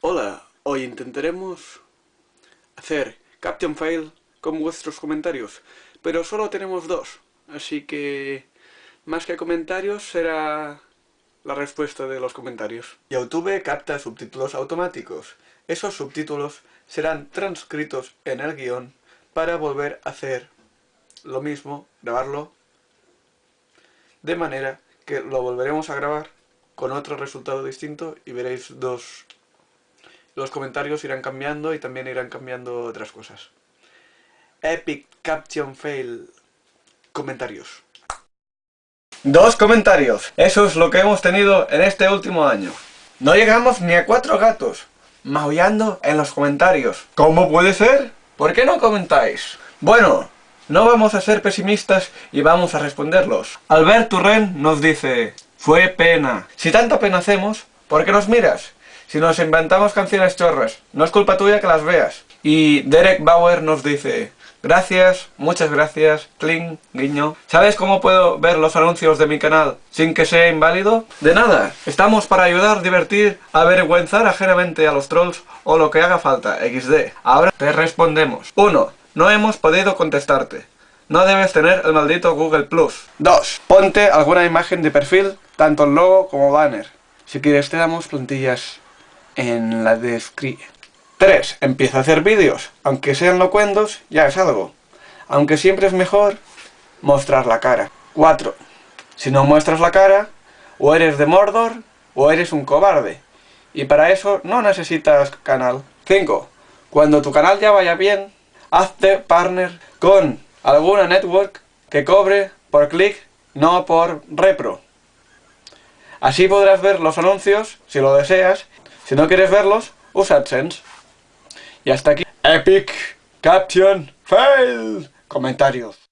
Hola, hoy intentaremos hacer Caption File con vuestros comentarios, pero solo tenemos dos, así que más que comentarios será la respuesta de los comentarios. YouTube capta subtítulos automáticos. Esos subtítulos serán transcritos en el guion para volver a hacer lo mismo, grabarlo, de manera que lo volveremos a grabar con otro resultado distinto y veréis dos los comentarios irán cambiando y también irán cambiando otras cosas. Epic Caption Fail. Comentarios. Dos comentarios. Eso es lo que hemos tenido en este último año. No llegamos ni a cuatro gatos. Maullando en los comentarios. ¿Cómo puede ser? ¿Por qué no comentáis? Bueno, no vamos a ser pesimistas y vamos a responderlos. Albert Turren nos dice... Fue pena. Si tanta pena hacemos, ¿por qué nos miras? Si nos inventamos canciones chorras, no es culpa tuya que las veas. Y Derek Bauer nos dice, gracias, muchas gracias, cling, guiño. ¿Sabes cómo puedo ver los anuncios de mi canal sin que sea inválido? De nada, estamos para ayudar, divertir, avergüenzar ajenamente a los trolls o lo que haga falta, XD. Ahora te respondemos. 1. No hemos podido contestarte. No debes tener el maldito Google Plus. 2. Ponte alguna imagen de perfil, tanto el logo como banner. Si quieres te damos plantillas en la descripción. 3. Empieza a hacer vídeos. Aunque sean locuendos, ya es algo. Aunque siempre es mejor mostrar la cara. 4. Si no muestras la cara, o eres de Mordor, o eres un cobarde. Y para eso no necesitas canal. 5. Cuando tu canal ya vaya bien, hazte partner con alguna network que cobre por clic, no por repro. Así podrás ver los anuncios, si lo deseas, si no quieres verlos, usa AdSense. Y hasta aquí. Epic Caption Fail. Comentarios.